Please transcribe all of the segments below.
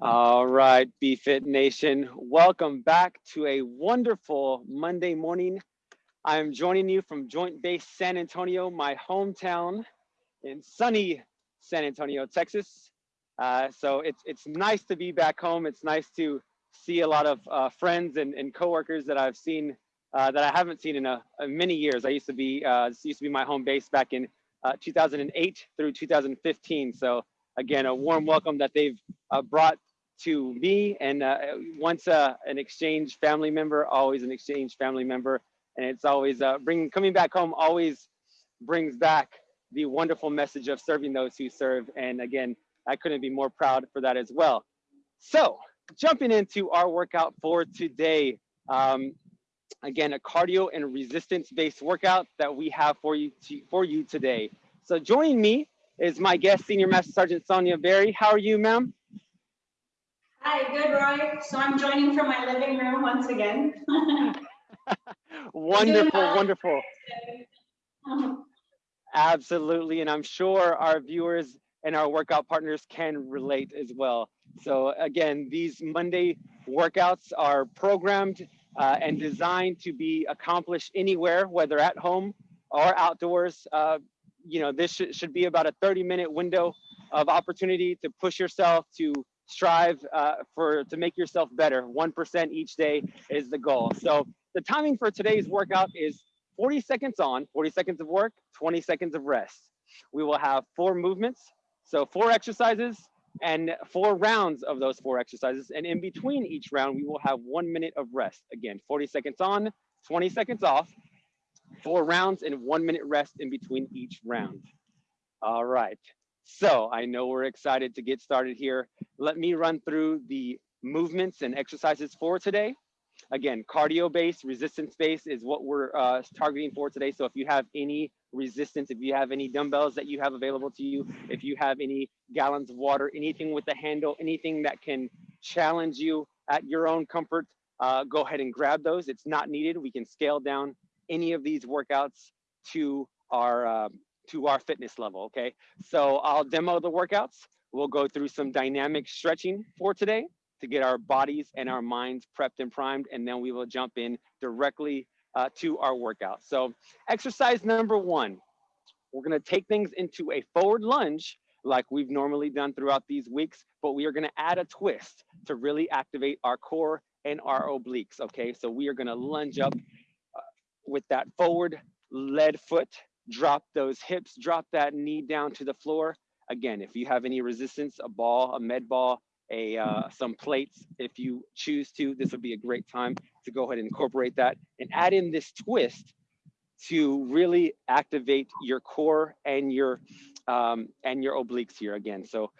All right, BFit Nation, welcome back to a wonderful Monday morning. I'm joining you from Joint Base San Antonio, my hometown in sunny San Antonio, Texas. Uh, so it's it's nice to be back home. It's nice to see a lot of uh, friends and, and coworkers that I've seen uh, that I haven't seen in a, a, many years. I used to be uh, this used to be my home base back in uh, 2008 through 2015. So again, a warm welcome that they've uh, brought to me and uh, once uh, an exchange family member, always an exchange family member. And it's always uh, bringing, coming back home always brings back the wonderful message of serving those who serve. And again, I couldn't be more proud for that as well. So jumping into our workout for today. Um, again, a cardio and resistance based workout that we have for you, to, for you today. So joining me is my guest, Senior Master Sergeant Sonia Berry. How are you, ma'am? Hi, good, Roy. So I'm joining from my living room once again. wonderful, wonderful. Absolutely, and I'm sure our viewers and our workout partners can relate as well. So again, these Monday workouts are programmed uh, and designed to be accomplished anywhere, whether at home or outdoors. Uh, you know, this sh should be about a 30 minute window of opportunity to push yourself to strive uh, for to make yourself better. 1% each day is the goal. So the timing for today's workout is 40 seconds on, 40 seconds of work, 20 seconds of rest. We will have four movements. So four exercises and four rounds of those four exercises. And in between each round, we will have one minute of rest. Again, 40 seconds on, 20 seconds off, four rounds and one minute rest in between each round. All right. So I know we're excited to get started here. Let me run through the movements and exercises for today. Again, cardio based, resistance based is what we're uh, targeting for today. So if you have any resistance, if you have any dumbbells that you have available to you, if you have any gallons of water, anything with a handle, anything that can challenge you at your own comfort, uh, go ahead and grab those. It's not needed. We can scale down any of these workouts to our uh, to our fitness level, okay? So I'll demo the workouts. We'll go through some dynamic stretching for today to get our bodies and our minds prepped and primed, and then we will jump in directly uh, to our workout. So exercise number one, we're gonna take things into a forward lunge like we've normally done throughout these weeks, but we are gonna add a twist to really activate our core and our obliques, okay? So we are gonna lunge up with that forward lead foot drop those hips, drop that knee down to the floor. Again, if you have any resistance, a ball, a med ball, a uh, some plates, if you choose to, this would be a great time to go ahead and incorporate that and add in this twist to really activate your core and your um, and your obliques here again. So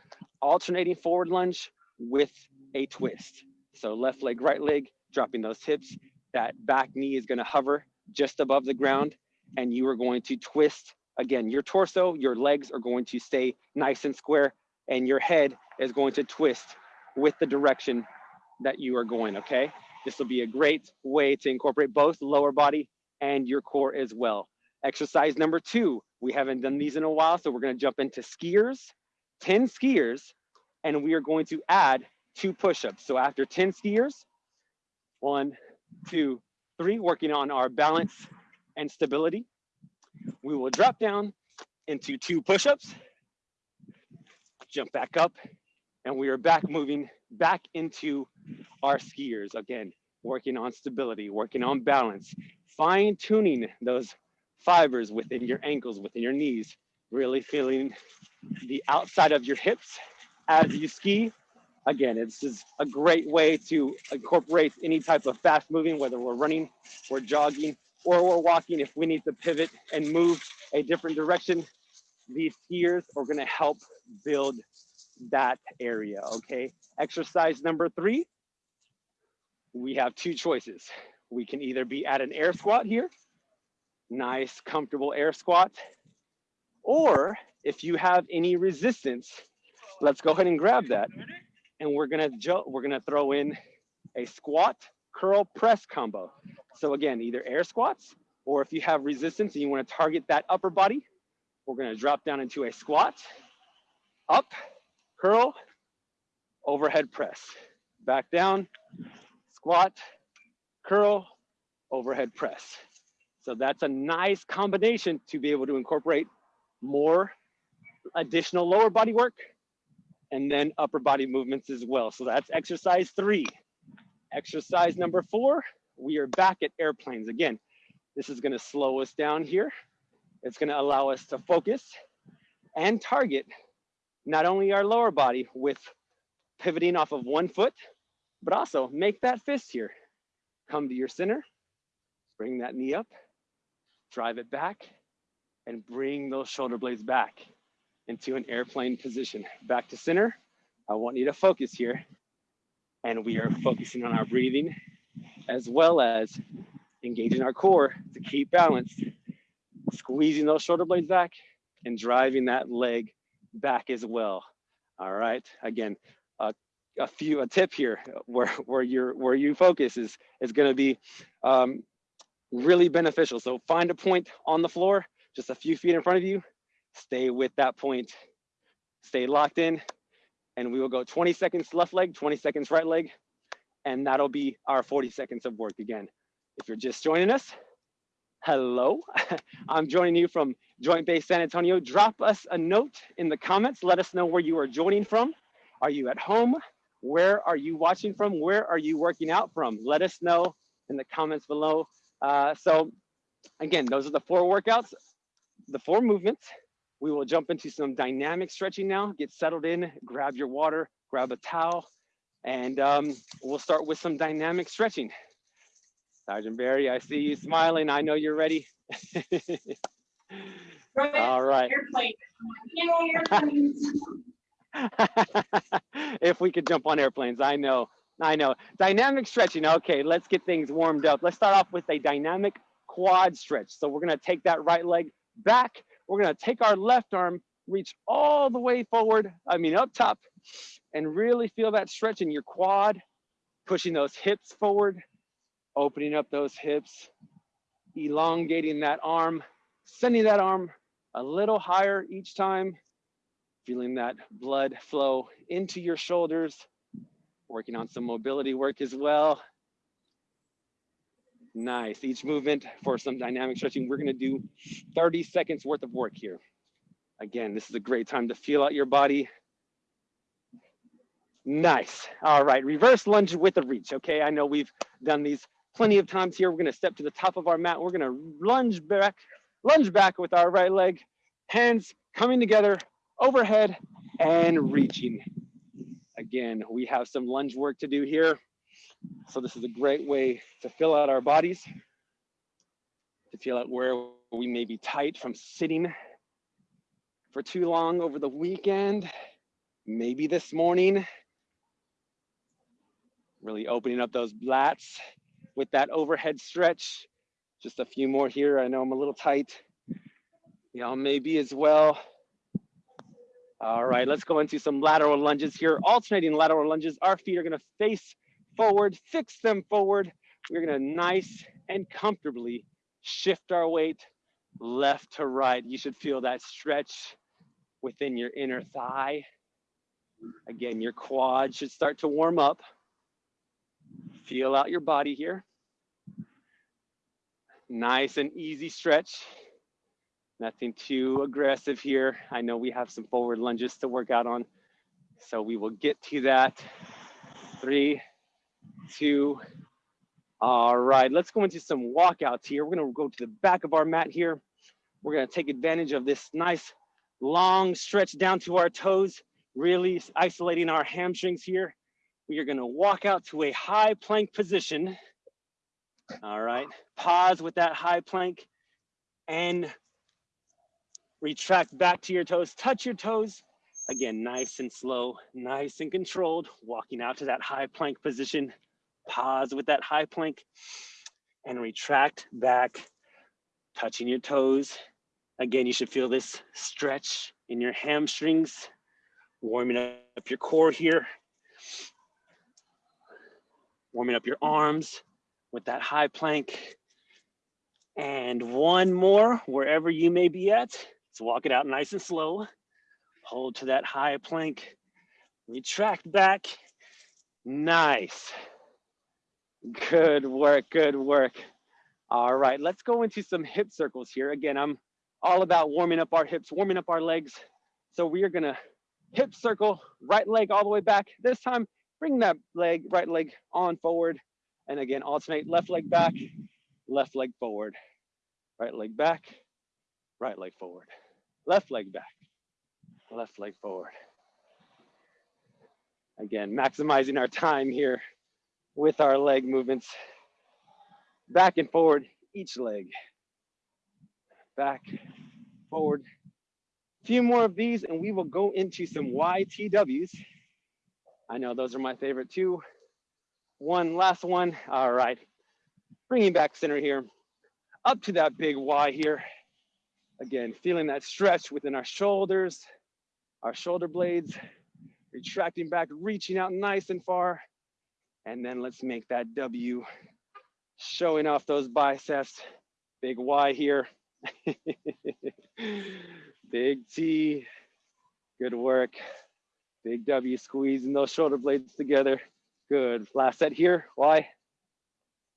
alternating forward lunge with a twist. So left leg, right leg, dropping those hips. That back knee is gonna hover just above the ground and you are going to twist again. Your torso your legs are going to stay nice and square and your head is going to twist with the direction that you are going okay? This will be a great way to incorporate both lower body and your core as well. Exercise number two we haven't done these in a while so we're going to jump into skiers 10 skiers and we are going to add two push-ups. So after 10 skiers one two three working on our balance and stability. We will drop down into two push-ups, jump back up, and we are back moving back into our skiers. Again, working on stability, working on balance, fine tuning those fibers within your ankles, within your knees, really feeling the outside of your hips as you ski. Again, it's just a great way to incorporate any type of fast moving, whether we're running, we're jogging, or we're walking, if we need to pivot and move a different direction, these skiers are gonna help build that area, okay? Exercise number three, we have two choices. We can either be at an air squat here, nice, comfortable air squat, or if you have any resistance, let's go ahead and grab that. And we're gonna, we're gonna throw in a squat curl press combo. So again, either air squats, or if you have resistance and you wanna target that upper body, we're gonna drop down into a squat, up, curl, overhead press. Back down, squat, curl, overhead press. So that's a nice combination to be able to incorporate more additional lower body work and then upper body movements as well. So that's exercise three. Exercise number four, we are back at airplanes. Again, this is gonna slow us down here. It's gonna allow us to focus and target not only our lower body with pivoting off of one foot, but also make that fist here. Come to your center, bring that knee up, drive it back, and bring those shoulder blades back into an airplane position. Back to center. I want you to focus here. And we are focusing on our breathing as well as engaging our core to keep balanced, squeezing those shoulder blades back and driving that leg back as well. All right, again, uh, a few, a tip here where, where, you're, where you focus is, is gonna be um, really beneficial. So find a point on the floor, just a few feet in front of you, stay with that point, stay locked in, and we will go 20 seconds left leg, 20 seconds right leg, and that'll be our 40 seconds of work again. If you're just joining us, hello. I'm joining you from Joint Base San Antonio. Drop us a note in the comments. Let us know where you are joining from. Are you at home? Where are you watching from? Where are you working out from? Let us know in the comments below. Uh, so again, those are the four workouts, the four movements. We will jump into some dynamic stretching now. Get settled in, grab your water, grab a towel, and um, we'll start with some dynamic stretching. Sergeant Barry, I see you smiling. I know you're ready. All right. if we could jump on airplanes, I know, I know. Dynamic stretching, okay, let's get things warmed up. Let's start off with a dynamic quad stretch. So we're gonna take that right leg back. We're gonna take our left arm, reach all the way forward, I mean up top, and really feel that stretch in your quad, pushing those hips forward, opening up those hips, elongating that arm, sending that arm a little higher each time, feeling that blood flow into your shoulders, working on some mobility work as well. Nice, each movement for some dynamic stretching. We're gonna do 30 seconds worth of work here. Again, this is a great time to feel out your body. Nice, all right, reverse lunge with a reach. Okay, I know we've done these plenty of times here. We're gonna step to the top of our mat. We're gonna lunge back, lunge back with our right leg, hands coming together, overhead and reaching. Again, we have some lunge work to do here. So this is a great way to fill out our bodies, to feel out where we may be tight from sitting for too long over the weekend, maybe this morning. Really opening up those lats with that overhead stretch. Just a few more here. I know I'm a little tight. Y'all maybe as well. All right, let's go into some lateral lunges here. Alternating lateral lunges. Our feet are gonna face forward, fix them forward. We're gonna nice and comfortably shift our weight left to right. You should feel that stretch within your inner thigh. Again, your quad should start to warm up. Feel out your body here. Nice and easy stretch. Nothing too aggressive here. I know we have some forward lunges to work out on. So we will get to that. Three, two, all right. Let's go into some walkouts here. We're gonna go to the back of our mat here. We're gonna take advantage of this nice long stretch down to our toes, really isolating our hamstrings here. We are gonna walk out to a high plank position. All right, pause with that high plank and retract back to your toes, touch your toes. Again, nice and slow, nice and controlled, walking out to that high plank position. Pause with that high plank and retract back, touching your toes. Again, you should feel this stretch in your hamstrings, warming up your core here, warming up your arms with that high plank. And one more, wherever you may be at. So walk it out nice and slow. Hold to that high plank. Retract back. Nice. Good work, good work. All right, let's go into some hip circles here. Again, I'm all about warming up our hips, warming up our legs. So we are gonna hip circle, right leg all the way back. This time, bring that leg, right leg on forward. And again, alternate left leg back, left leg forward, right leg back, right leg forward, left leg back, left leg forward. Again, maximizing our time here with our leg movements back and forward each leg. Back, forward. A few more of these and we will go into some YTWs. I know those are my favorite too. One last one. All right. Bringing back center here. Up to that big Y here. Again, feeling that stretch within our shoulders, our shoulder blades, retracting back, reaching out nice and far. And then let's make that W showing off those biceps. Big Y here. Big T. Good work. Big W squeezing those shoulder blades together. Good. Last set here. Y.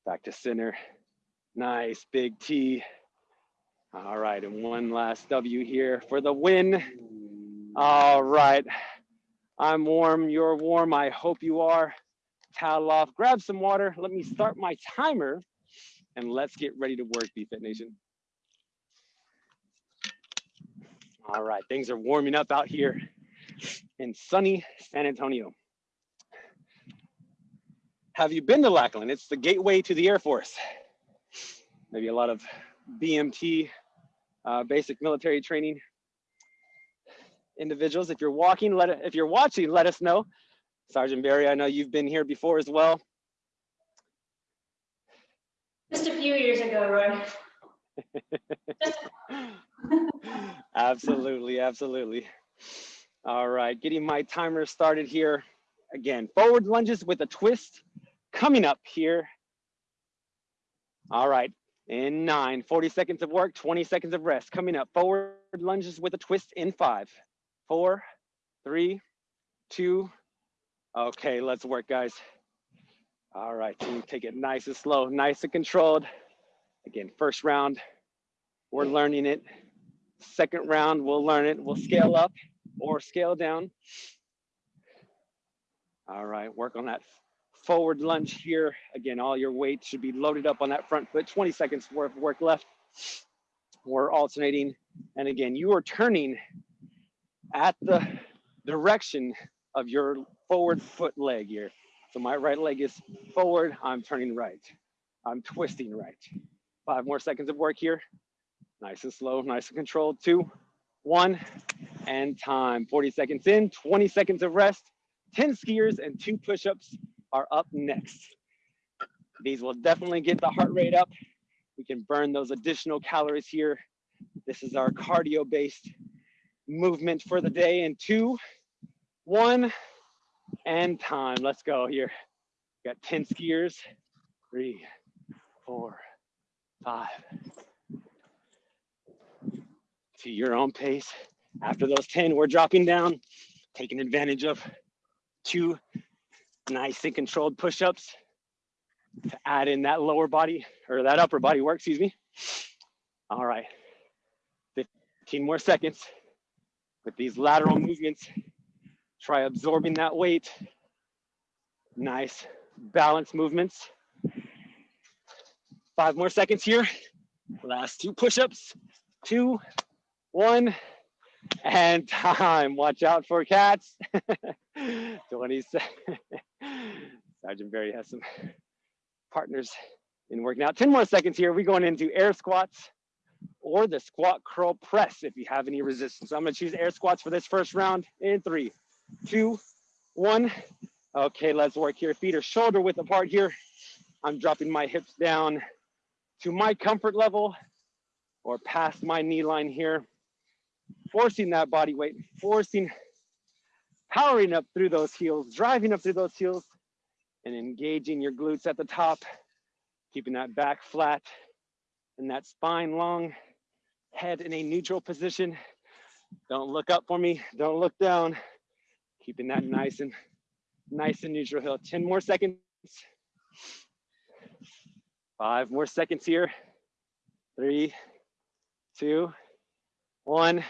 Back to center. Nice. Big T. All right. And one last W here for the win. All right. I'm warm. You're warm. I hope you are towel off, grab some water. Let me start my timer and let's get ready to work, BFit Nation. All right, things are warming up out here in sunny San Antonio. Have you been to Lackland? It's the gateway to the Air Force. Maybe a lot of BMT, uh, basic military training individuals. If you're walking, let it, if you're watching, let us know. Sergeant Barry, I know you've been here before as well. Just a few years ago, Roy. absolutely, absolutely. All right, getting my timer started here. Again, forward lunges with a twist coming up here. All right, in nine, 40 seconds of work, 20 seconds of rest. Coming up, forward lunges with a twist in five, four, three, two, Okay, let's work, guys. All right, team, take it nice and slow, nice and controlled. Again, first round, we're learning it. Second round, we'll learn it. We'll scale up or scale down. All right, work on that forward lunge here. Again, all your weight should be loaded up on that front foot. 20 seconds worth of work left. We're alternating. And again, you are turning at the direction of your forward foot leg here. So my right leg is forward, I'm turning right. I'm twisting right. Five more seconds of work here. Nice and slow, nice and controlled. Two, one, and time. 40 seconds in, 20 seconds of rest. 10 skiers and two push-ups are up next. These will definitely get the heart rate up. We can burn those additional calories here. This is our cardio-based movement for the day in two, one, and time. Let's go here. Got 10 skiers. Three, four, five. To your own pace. After those 10, we're dropping down, taking advantage of two nice and controlled push-ups to add in that lower body or that upper body work, excuse me. All right, 15 more seconds with these lateral movements Try absorbing that weight. Nice balance movements. Five more seconds here. Last two push-ups. Two, one, and time. Watch out for cats. 20 Sergeant Barry has some partners in working out. 10 more seconds here. We're going into air squats or the squat curl press if you have any resistance. I'm gonna choose air squats for this first round in three, two, one. Okay, let's work here. Feet are shoulder width apart here. I'm dropping my hips down to my comfort level or past my knee line here. Forcing that body weight, forcing, powering up through those heels, driving up through those heels and engaging your glutes at the top, keeping that back flat and that spine long, head in a neutral position. Don't look up for me, don't look down Keeping that nice and nice and neutral hill. 10 more seconds. Five more seconds here. Three, two, one.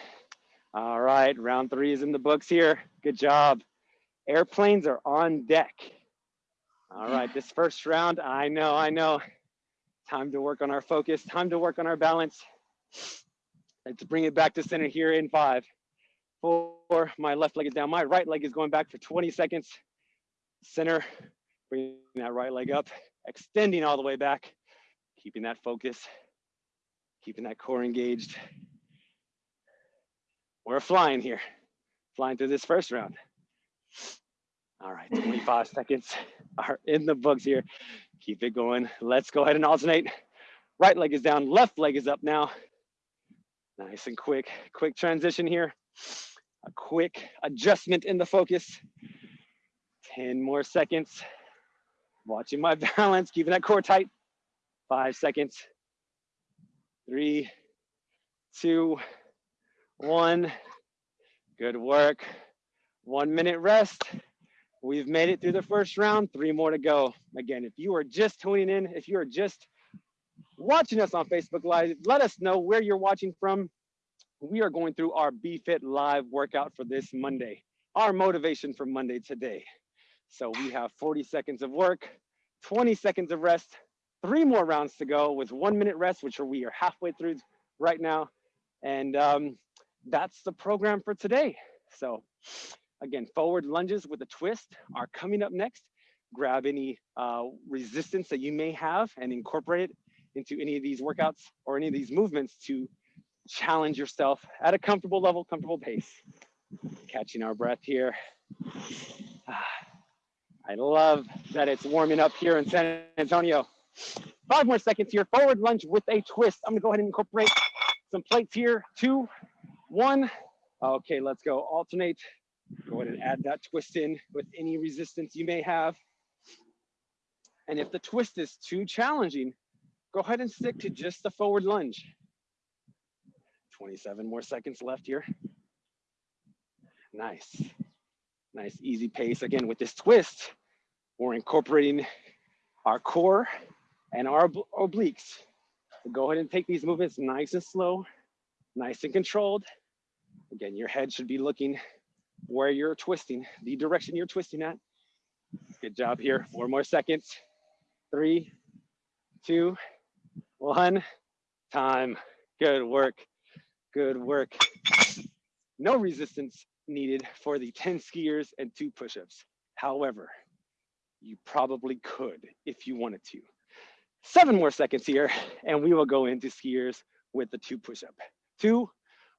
All right, round three is in the books here. Good job. Airplanes are on deck. All right, this first round, I know, I know. Time to work on our focus, time to work on our balance. Let's bring it back to center here in five, four, my left leg is down, my right leg is going back for 20 seconds. Center, bringing that right leg up, extending all the way back, keeping that focus, keeping that core engaged. We're flying here, flying through this first round. All right, 25 seconds are in the books here. Keep it going. Let's go ahead and alternate. Right leg is down, left leg is up now. Nice and quick, quick transition here. A quick adjustment in the focus. 10 more seconds. Watching my balance, keeping that core tight. Five seconds. Three, two, one. Good work. One minute rest. We've made it through the first round, three more to go. Again, if you are just tuning in, if you are just watching us on Facebook Live, let us know where you're watching from. We are going through our BFit Live workout for this Monday, our motivation for Monday today. So we have 40 seconds of work, 20 seconds of rest, three more rounds to go with one minute rest, which we are halfway through right now. And um, that's the program for today. So Again, forward lunges with a twist are coming up next. Grab any uh, resistance that you may have and incorporate it into any of these workouts or any of these movements to challenge yourself at a comfortable level, comfortable pace. Catching our breath here. I love that it's warming up here in San Antonio. Five more seconds here. Forward lunge with a twist. I'm gonna go ahead and incorporate some plates here. Two, one. Okay, let's go. Alternate Go ahead and add that twist in with any resistance you may have. And if the twist is too challenging, go ahead and stick to just the forward lunge. 27 more seconds left here. Nice, nice easy pace. Again, with this twist, we're incorporating our core and our obliques. So go ahead and take these movements nice and slow, nice and controlled. Again, your head should be looking where you're twisting, the direction you're twisting at. Good job here. Four more seconds. Three, two, one. Time. Good work. Good work. No resistance needed for the 10 skiers and two push-ups. However, you probably could if you wanted to. Seven more seconds here, and we will go into skiers with the two push-up. Two,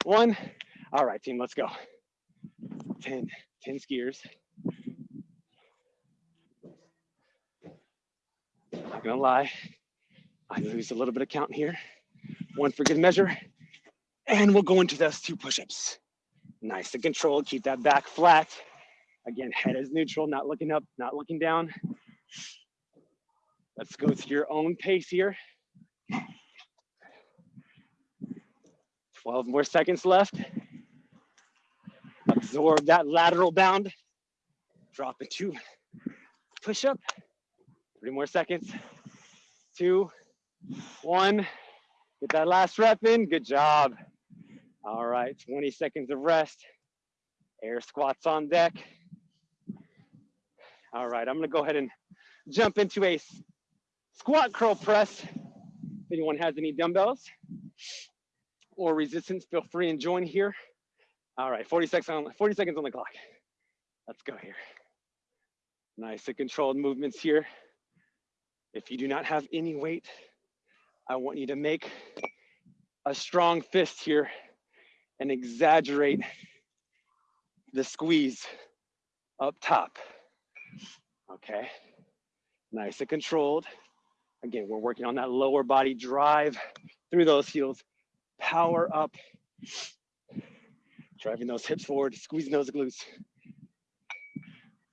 one. All right, team, let's go. 10, 10 skiers. Not gonna lie, I lose a little bit of count here. One for good measure. And we'll go into those two push-ups. Nice and controlled, keep that back flat. Again, head is neutral, not looking up, not looking down. Let's go to your own pace here. 12 more seconds left. Absorb that lateral bound. Drop into push up. Three more seconds. Two, one. Get that last rep in. Good job. All right, 20 seconds of rest. Air squats on deck. All right, I'm gonna go ahead and jump into a squat curl press. If anyone has any dumbbells or resistance, feel free and join here. All right, 40 seconds on, 40 seconds on the clock. Let's go here. Nice and controlled movements here. If you do not have any weight, I want you to make a strong fist here and exaggerate the squeeze up top. Okay, nice and controlled. Again, we're working on that lower body drive through those heels. Power up Driving those hips forward, squeezing those glutes.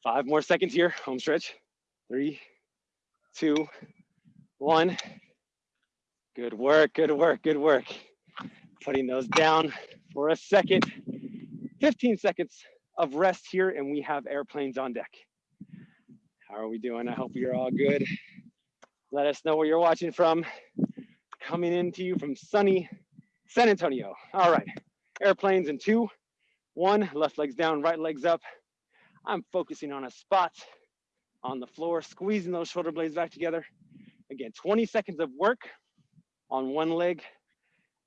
Five more seconds here, home stretch. Three, two, one. Good work, good work, good work. Putting those down for a second. 15 seconds of rest here and we have airplanes on deck. How are we doing? I hope you're all good. Let us know where you're watching from. Coming into you from sunny San Antonio. All right, airplanes in two, one, left legs down, right legs up. I'm focusing on a spot on the floor, squeezing those shoulder blades back together. Again, 20 seconds of work on one leg,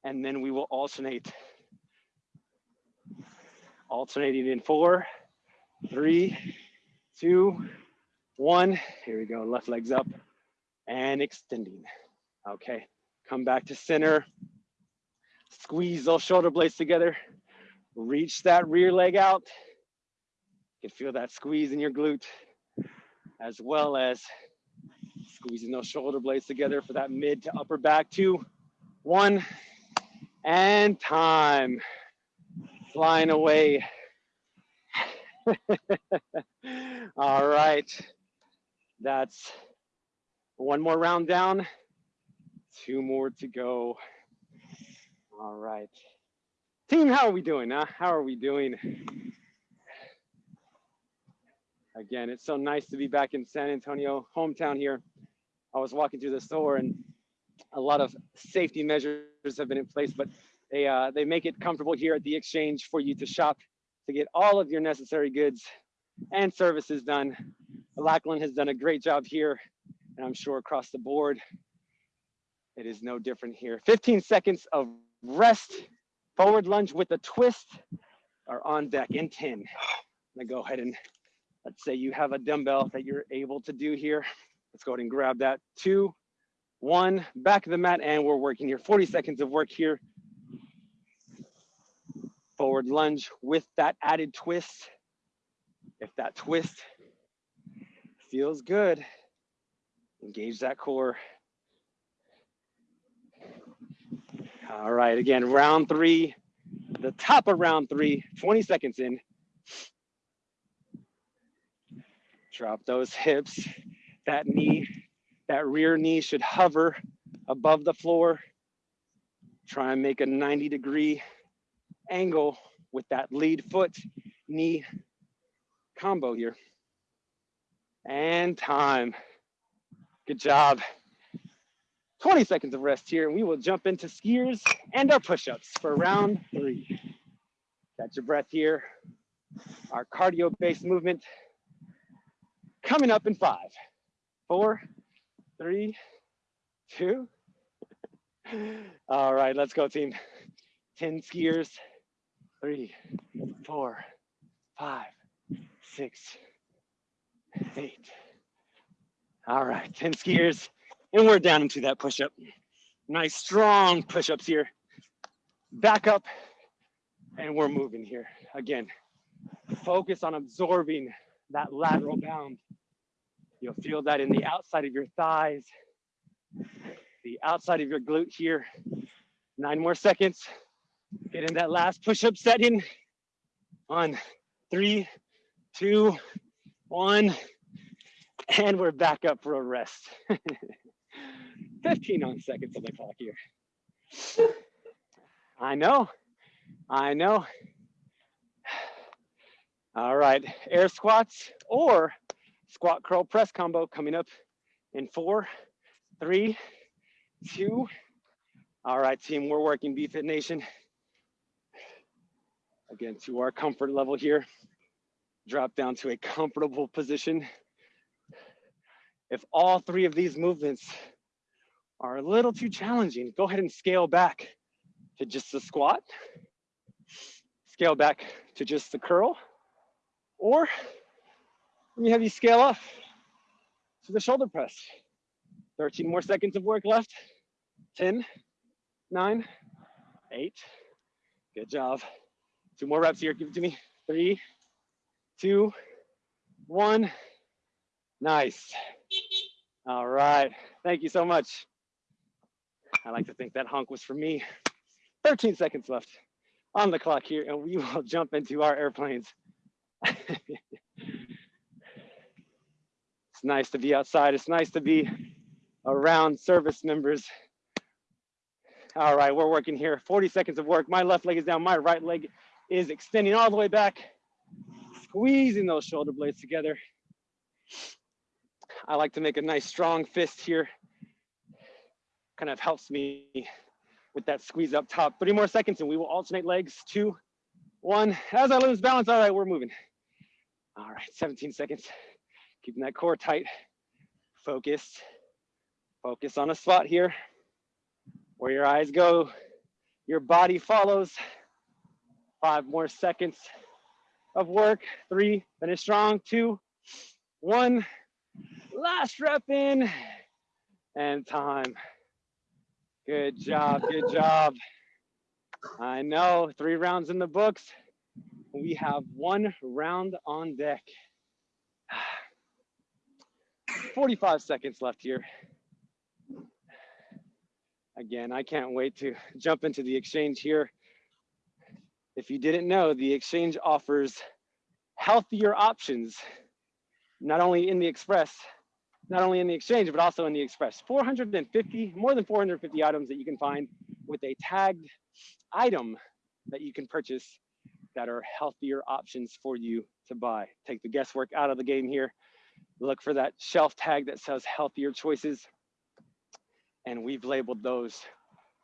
and then we will alternate. Alternating in four, three, two, one. Here we go, left legs up and extending. Okay, come back to center. Squeeze those shoulder blades together. Reach that rear leg out. You can feel that squeeze in your glute, as well as squeezing those shoulder blades together for that mid to upper back. Two, one, and time. Flying away. All right. That's one more round down. Two more to go. All right. Team, how are we doing? Huh? How are we doing? Again, it's so nice to be back in San Antonio, hometown here. I was walking through the store and a lot of safety measures have been in place, but they uh, they make it comfortable here at the exchange for you to shop to get all of your necessary goods and services done. Lackland has done a great job here, and I'm sure across the board, it is no different here. 15 seconds of rest Forward lunge with a twist are on deck in 10. I'm gonna go ahead and let's say you have a dumbbell that you're able to do here. Let's go ahead and grab that. Two, one, back of the mat, and we're working here. 40 seconds of work here. Forward lunge with that added twist. If that twist feels good, engage that core. All right, again, round three, the top of round three, 20 seconds in. Drop those hips, that knee, that rear knee should hover above the floor. Try and make a 90 degree angle with that lead foot knee combo here. And time. Good job. 20 seconds of rest here and we will jump into skiers and our push-ups for round three. Catch your breath here. Our cardio-based movement coming up in five, four, three, two. All right, let's go team. 10 skiers, three, four, five, six, eight. All right, 10 skiers, and we're down into that push-up. Nice strong push-ups here. Back up and we're moving here. Again, focus on absorbing that lateral bound. You'll feel that in the outside of your thighs, the outside of your glute here. Nine more seconds. Get in that last push-up setting. On three, two, one, and we're back up for a rest. 15 on seconds on the clock here. I know, I know. All right, air squats or squat curl press combo coming up in four, three, two. All right, team, we're working BFit Nation. Again, to our comfort level here. Drop down to a comfortable position. If all three of these movements are a little too challenging, go ahead and scale back to just the squat, scale back to just the curl, or let me have you scale up to the shoulder press. 13 more seconds of work left. 10, 9, 8. Good job. Two more reps here. Give it to me. Three, two, one. Nice. All right. Thank you so much. I like to think that honk was for me. 13 seconds left on the clock here, and we will jump into our airplanes. it's nice to be outside. It's nice to be around service members. All right, we're working here. 40 seconds of work. My left leg is down. My right leg is extending all the way back. squeezing those shoulder blades together. I like to make a nice strong fist here. Kind of helps me with that squeeze up top. Three more seconds and we will alternate legs. Two, one. As I lose balance, all right, we're moving. All right, 17 seconds. Keeping that core tight. Focus. Focus on a spot here. Where your eyes go, your body follows. Five more seconds of work. Three, finish strong. Two, one. Last rep in and time. Good job, good job. I know, three rounds in the books. We have one round on deck. 45 seconds left here. Again, I can't wait to jump into the exchange here. If you didn't know, the exchange offers healthier options, not only in the express, not only in the exchange, but also in the express. 450, more than 450 items that you can find with a tagged item that you can purchase that are healthier options for you to buy. Take the guesswork out of the game here. Look for that shelf tag that says healthier choices. And we've labeled those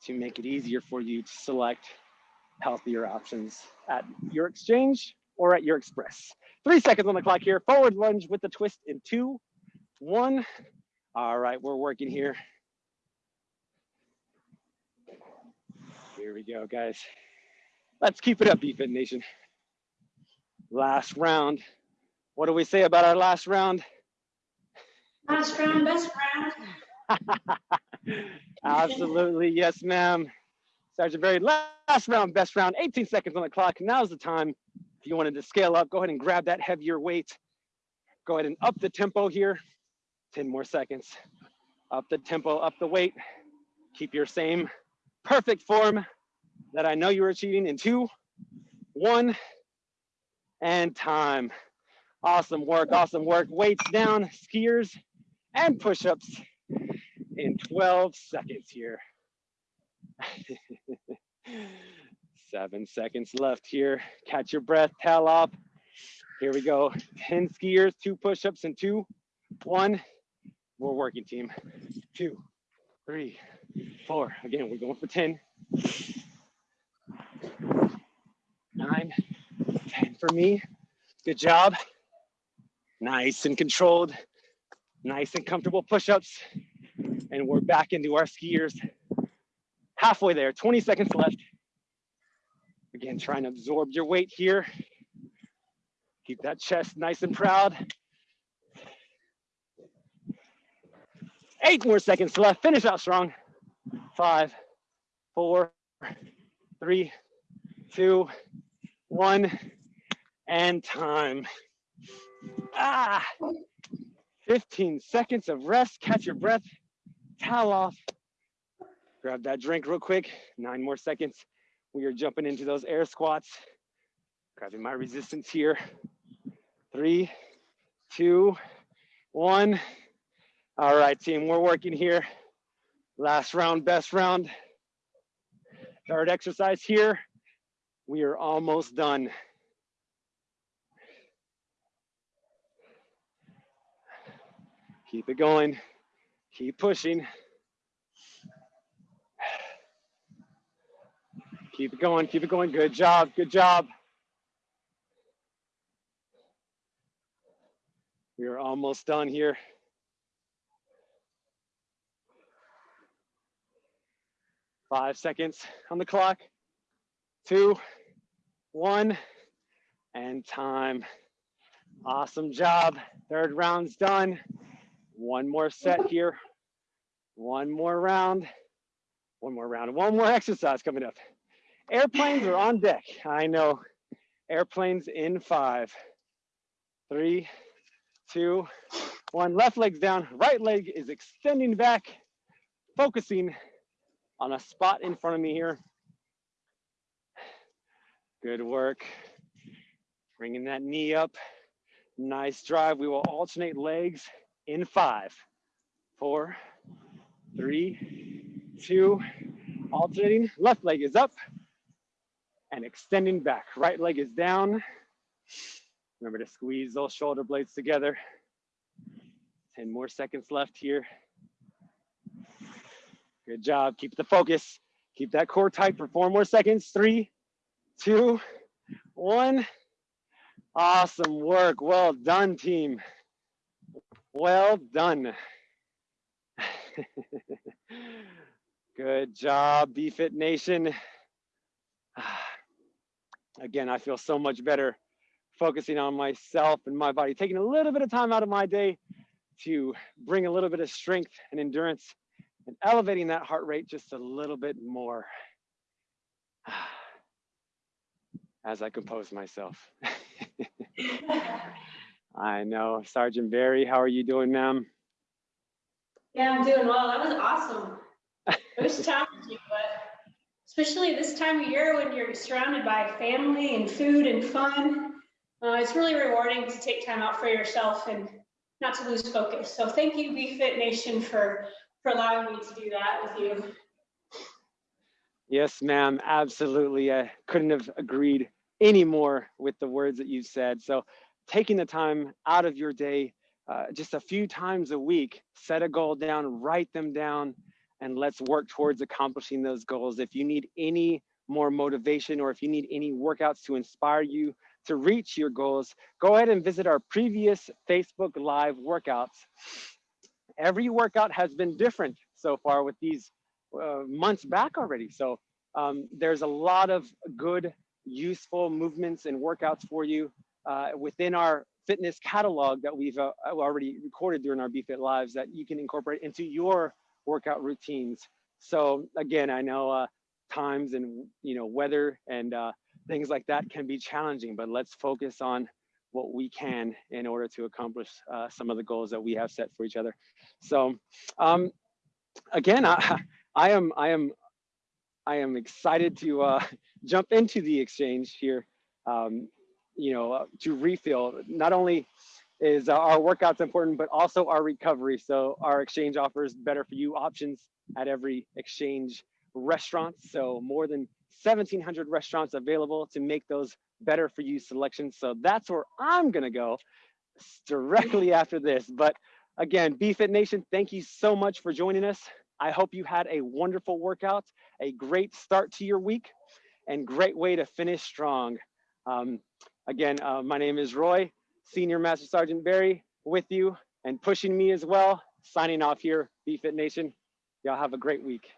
to make it easier for you to select healthier options at your exchange or at your express. Three seconds on the clock here. Forward lunge with the twist in two, one. All right, we're working here. Here we go, guys. Let's keep it up, BFit Nation. Last round. What do we say about our last round? Last round, best round. Absolutely, yes, ma'am. Sergeant very last round, best round, 18 seconds on the clock. Now's the time. If you wanted to scale up, go ahead and grab that heavier weight. Go ahead and up the tempo here. 10 more seconds. Up the tempo, up the weight. Keep your same perfect form that I know you're achieving in two, one, and time. Awesome work, awesome work. Weights down, skiers, and push-ups in 12 seconds here. Seven seconds left here. Catch your breath, off. Here we go. 10 skiers, two push-ups, and two, one. We're working team. Two, three, four. Again, we're going for 10 nine, 10 for me. Good job. Nice and controlled, nice and comfortable push-ups. And we're back into our skiers. Halfway there, 20 seconds left. Again, trying to absorb your weight here. Keep that chest nice and proud. Eight more seconds left. Finish out strong. Five, four, three, two, one, and time. Ah, 15 seconds of rest, catch your breath, towel off, grab that drink real quick, nine more seconds. We are jumping into those air squats, grabbing my resistance here. Three, two, one. All right, team, we're working here. Last round, best round. Third exercise here. We are almost done. Keep it going. Keep pushing. Keep it going. Keep it going. Good job. Good job. We are almost done here. Five seconds on the clock two, one, and time. Awesome job. Third round's done. One more set here. One more round. One more round. One more exercise coming up. Airplanes are on deck. I know. Airplanes in five, three, two, one. Left leg's down. Right leg is extending back, focusing on a spot in front of me here. Good work. Bringing that knee up. Nice drive. We will alternate legs in five, four, three, two, alternating. Left leg is up and extending back. Right leg is down. Remember to squeeze those shoulder blades together. 10 more seconds left here. Good job. Keep the focus. Keep that core tight for four more seconds. Three, two, one. Awesome work. Well done, team. Well done. Good job, BFit Nation. Ah. Again, I feel so much better focusing on myself and my body, taking a little bit of time out of my day to bring a little bit of strength and endurance and elevating that heart rate just a little bit more as I compose myself. I know. Sergeant Barry, how are you doing, ma'am? Yeah, I'm doing well. That was awesome. It was challenging, but especially this time of year when you're surrounded by family and food and fun, uh, it's really rewarding to take time out for yourself and not to lose focus. So thank you, BFit Nation, for for allowing me to do that with you. Yes, ma'am. Absolutely. I couldn't have agreed any more with the words that you said. So taking the time out of your day, uh, just a few times a week, set a goal down, write them down, and let's work towards accomplishing those goals. If you need any more motivation or if you need any workouts to inspire you to reach your goals, go ahead and visit our previous Facebook Live workouts. Every workout has been different so far with these uh, months back already. So um, there's a lot of good, useful movements and workouts for you uh, within our fitness catalog that we've uh, already recorded during our BFit Lives that you can incorporate into your workout routines. So again, I know uh, times and you know weather and uh, things like that can be challenging, but let's focus on what we can in order to accomplish uh, some of the goals that we have set for each other. So um, again, I, I am I am I am excited to uh, jump into the exchange here. Um, you know, uh, to refill. Not only is our workouts important, but also our recovery. So our exchange offers better for you options at every exchange restaurant. So more than 1700 restaurants available to make those better for you selections. So that's where I'm gonna go directly after this. But again, BFit Nation, thank you so much for joining us. I hope you had a wonderful workout, a great start to your week, and great way to finish strong. Um, again, uh, my name is Roy, Senior Master Sergeant Barry with you and pushing me as well. Signing off here, BFit Nation. Y'all have a great week.